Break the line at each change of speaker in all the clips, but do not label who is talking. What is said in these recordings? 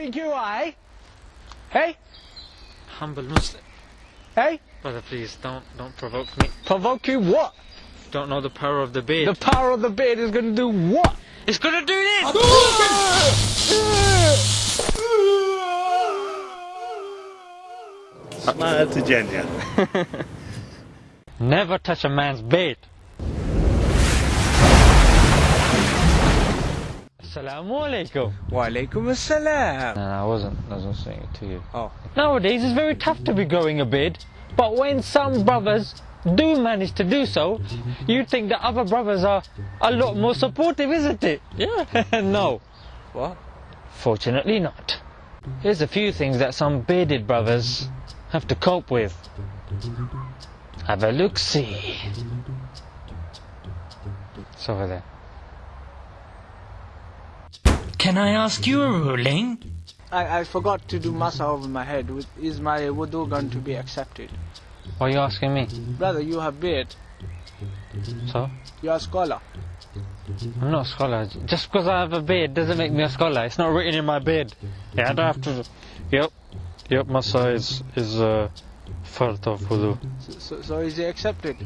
you i Hey?
Humble Muslim.
Hey?
Brother, please don't don't provoke me.
Provoke you what?
Don't know the power of the beard.
The power of the beard is gonna do what?
It's gonna do this!
Smile to Jannah.
Never touch a man's beard. Assalamu alaikum.
Wa alaikum assalam.
No, no, I wasn't. I wasn't saying it to you.
Oh.
Nowadays, it's very tough to be growing a beard. But when some brothers do manage to do so, you think the other brothers are a lot more supportive, isn't it? Yeah. no.
What?
Fortunately not. Here's a few things that some bearded brothers have to cope with. Have a look see. It's over there.
Can I ask you a ruling?
I, I forgot to do masa over my head. Is my wudu going to be accepted?
Why are you asking me?
Brother, you have beard.
So?
You are a scholar.
I'm not a scholar. Just because I have a beard doesn't make me a scholar. It's not written in my beard. Yeah, I don't have to. Yep. Yep, Masa is, is uh, fard of wudu.
So, so, so is it accepted?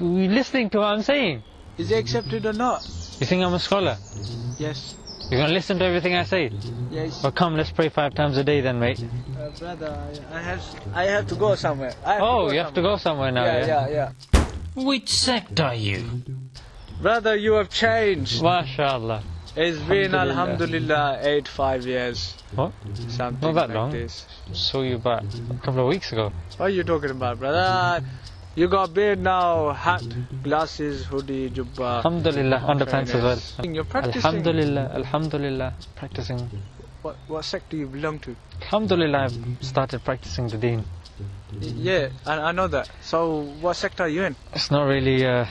You listening to what I'm saying?
Is it accepted or not?
You think I'm a scholar?
Yes.
You're going to listen to everything I say?
Yes.
Well, come, let's pray five times a day then, mate.
Uh, brother, I, I have I have to go somewhere. I have
Oh,
to go
you have to go somewhere now,
Yeah,
yeah?
yeah, yeah.
Which sect are you?
Brother, you have changed.
MashaAllah.
It's been
Alhamdulillah.
alhamdulillah eight five years.
What?
Something
Not that
like
long.
this.
Saw you about a couple of weeks ago.
What are you talking about, brother? You got beard now, hat, glasses, hoodie, jubba.
Alhamdulillah, on underpants as well.
You're practicing.
Alhamdulillah, Alhamdulillah, practicing.
What, what sect do you belong to?
Alhamdulillah, I've started practicing the deen.
Yeah, I, I know that. So, what sect are you in?
It's not really uh,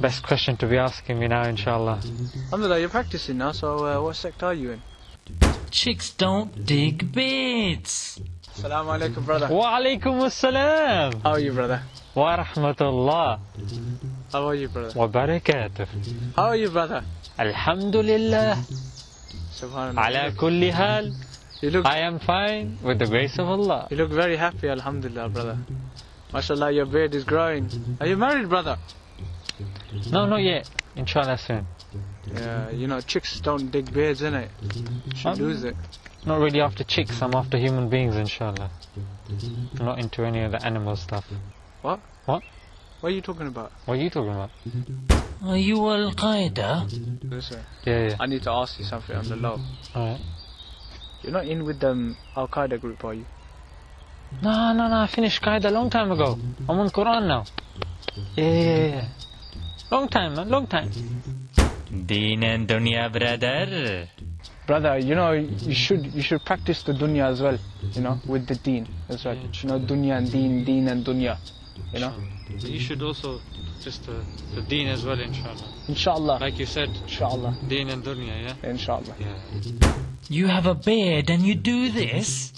best question to be asking me now, inshallah.
Alhamdulillah, you're practicing now, so uh, what sect are you in?
Chicks don't dig beds.
Assalamu alaikum, brother.
Wa alaikum assalam
How are you, brother?
wa rahmatullah
How are you, brother?
wa barakatuh.
How are you, brother?
Alhamdulillah,
Subhanallah.
ala kulli hal.
You look,
I am fine with the grace of Allah.
you look very happy, alhamdulillah, brother. MashaAllah, your beard is growing. Are you married, brother?
No, not yet. Inshallah soon.
Yeah, you know, chicks don't dig beards, innit? Should
Um,
lose it.
Not really after chicks, I'm after human beings, inshallah. I'm not into any of the animal stuff.
What?
What?
What are you talking about?
What are you talking about?
Are you Al Qaeda?
Listen,
Yeah, yeah.
I need to ask you something on the low.
Alright.
You're not in with the Al Qaeda group, are you?
No, no, no, I finished Qaeda a long time ago. I'm on Quran now. Yeah, yeah, yeah. Long time, man, long time.
Deen and dunya, brother.
Brother, you know, you should you should practice the dunya as well, you know, with the deen as well. You know, dunya and deen, deen and dunya. You know?
You should also just uh, the deen as well, inshallah.
Inshallah.
Like you said,
Inshallah.
deen and dunya, yeah?
Inshallah.
Yeah.
You have a beard and you do this?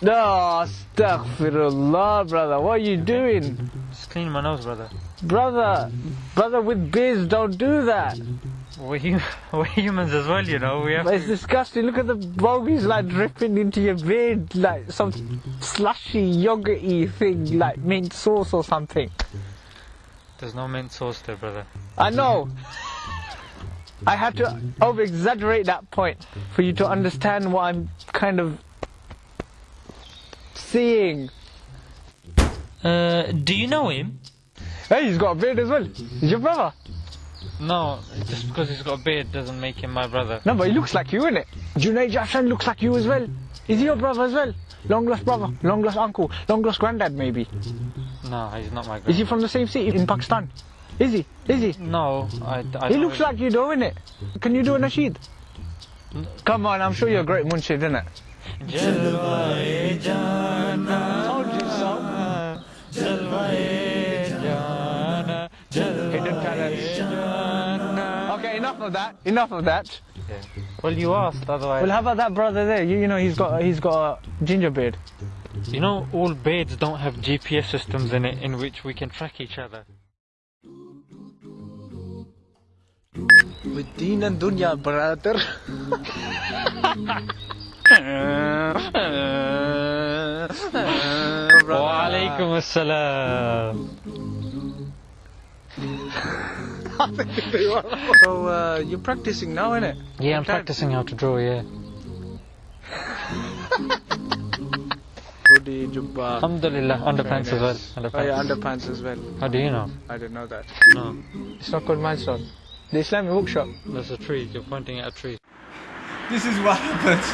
No, astaghfirullah, brother. What are you doing?
Just clean my nose, brother.
Brother, brother with beards don't do that.
We're, we're humans as well, you know. We have
It's disgusting. Look at the bogies like dripping into your beard like some slushy, yogurty thing, like mint sauce or something.
There's no mint sauce there, brother.
I know. I had to over exaggerate that point for you to understand what I'm kind of seeing.
Uh, do you know him?
Hey, he's got a beard as well. He's your brother.
No, just because he's got a beard doesn't make him my brother.
No, but he looks like you, innit? Junaid Jamshed looks like you as well. Is he your brother as well? Long lost brother, long lost uncle, long lost granddad, maybe.
No, he's not my
Is he from the same city in Pakistan? Is he? Is he?
No, I, I
He looks
really-
like you, though, innit? Can you do a nasheed? Come on, I'm sure you're a great munshid, innit? Enough of that. Enough of that.
Well, you asked, otherwise.
Well, how about that brother there? You, you know, he's got he's got a ginger beard.
You know, all beds don't have GPS systems in it in which we can track each other.
With Deen and Dunya, brother.
Wa alaikum assalam.
So uh, you're practicing now, innit?
Yeah, I'm
Okay.
practicing how to draw, yeah.
Hoodie, jubba.
Alhamdulillah, underpants as well. Underpants.
Oh yeah, underpants as well.
How do you know?
I didn't know that.
No.
It's not called Milestone. The Islamic bookshop.
There's a tree. You're pointing at a tree.
This is what happens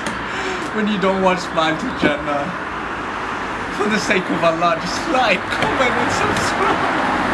when you don't watch Smile to Jannah. For the sake of Allah, just like, comment, and subscribe.